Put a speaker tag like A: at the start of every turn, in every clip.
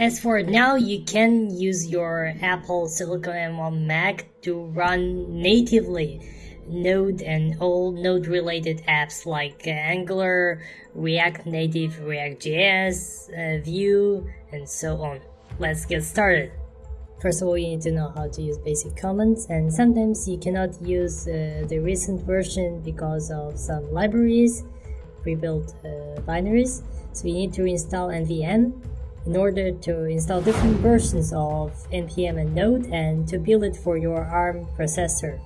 A: As for now, you can use your Apple Silicon M1 Mac to run natively Node and all Node related apps like uh, Angular, React Native, React.js, uh, Vue, and so on. Let's get started. First of all, you need to know how to use basic commands, and sometimes you cannot use uh, the recent version because of some libraries, pre-built uh, binaries. So you need to install nvm in order to install different versions of npm and Node and to build it for your ARM processor.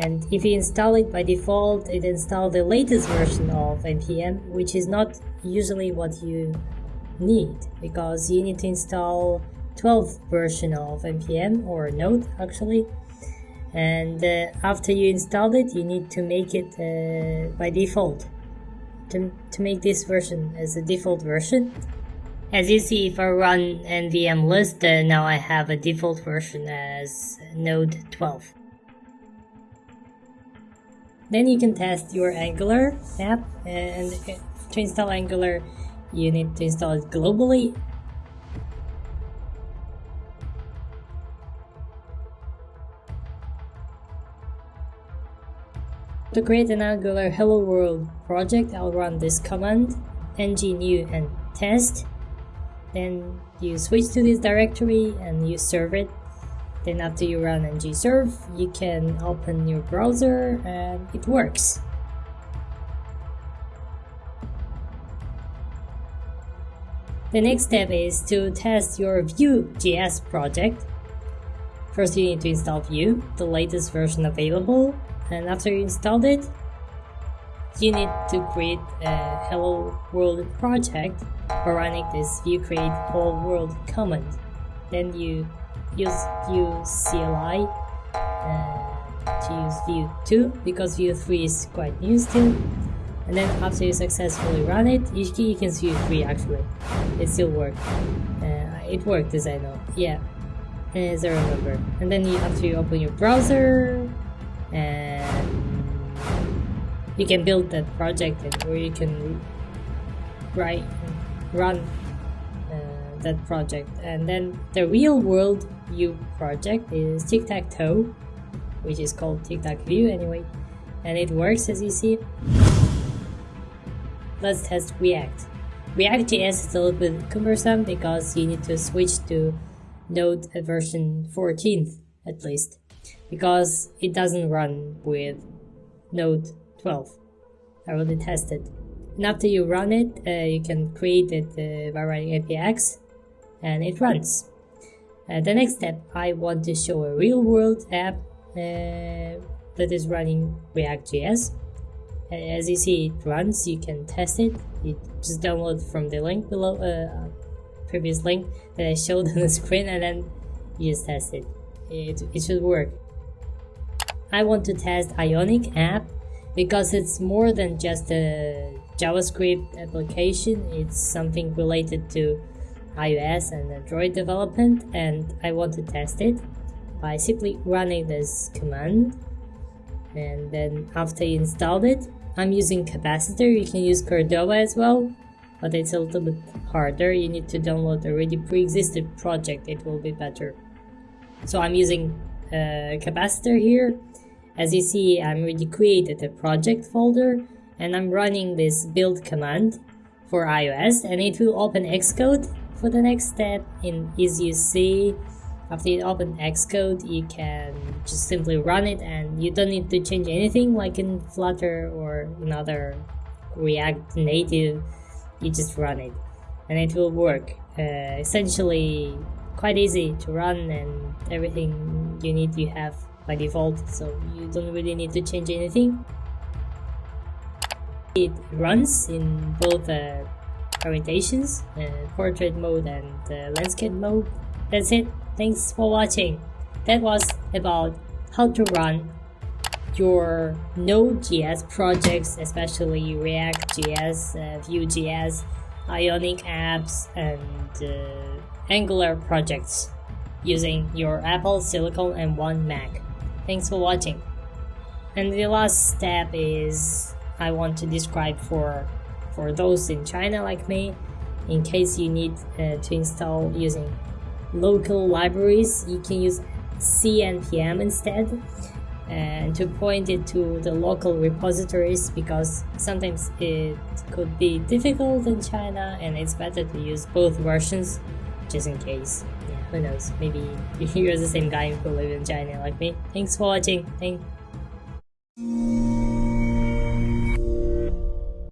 A: And if you install it by default, it installs the latest version of npm, which is not usually what you need because you need to install 12th version of npm or node actually. And uh, after you installed it you need to make it uh, by default. To, to make this version as a default version as you see if I run nvm list uh, now I have a default version as node 12 then you can test your angular app and to install angular you need to install it globally To create an Angular Hello World project, I'll run this command ng new and test. Then you switch to this directory and you serve it. Then after you run ng serve, you can open your browser and it works. The next step is to test your Vue.js project. First you need to install Vue, the latest version available, and after you installed it, you need to create a hello world project for running this vue create whole world command. Then you use Vue CLI uh, to use Vue 2 because Vue 3 is quite new still and then after you successfully run it, you, you can see 3 actually. It still worked. Uh, it worked as I know. Yeah, as I remember. And then you, after you open your browser, and you can build that project where you can write run uh, that project. And then the real world Vue project is tic-tac-toe, which is called tic-tac-vue anyway, and it works as you see. Let's test React. React.js is a little bit cumbersome because you need to switch to Node version 14th at least because it doesn't run with Node 12. I already tested. And after you run it, uh, you can create it uh, by writing npx and it runs. Uh, the next step, I want to show a real world app uh, that is running React.js as you see it runs you can test it you just download from the link below uh, previous link that I showed on the screen and then you just test it it, it should work I want to test Ionic app because it's more than just a JavaScript application it's something related to iOS and Android development and I want to test it by simply running this command and then after you installed it I'm using Capacitor, you can use Cordova as well, but it's a little bit harder. You need to download already pre-existed project, it will be better. So I'm using uh, Capacitor here. As you see, I'm already created a project folder and I'm running this build command for iOS and it will open Xcode for the next step in as you see after you open Xcode, you can just simply run it and you don't need to change anything like in Flutter or another React Native. You just run it and it will work. Uh, essentially, quite easy to run and everything you need you have by default, so you don't really need to change anything. It runs in both uh, orientations, uh, portrait mode and uh, landscape mode. That's it. Thanks for watching. That was about how to run your Node.js projects, especially React.js, uh, Vue.js, Ionic apps, and uh, Angular projects using your Apple Silicon M1 Mac. Thanks for watching. And the last step is I want to describe for for those in China like me in case you need uh, to install using local libraries you can use cnpm instead and to point it to the local repositories because sometimes it could be difficult in China and it's better to use both versions just in case. Yeah, who knows? Maybe you're the same guy who live in China like me. Thanks for watching. Thank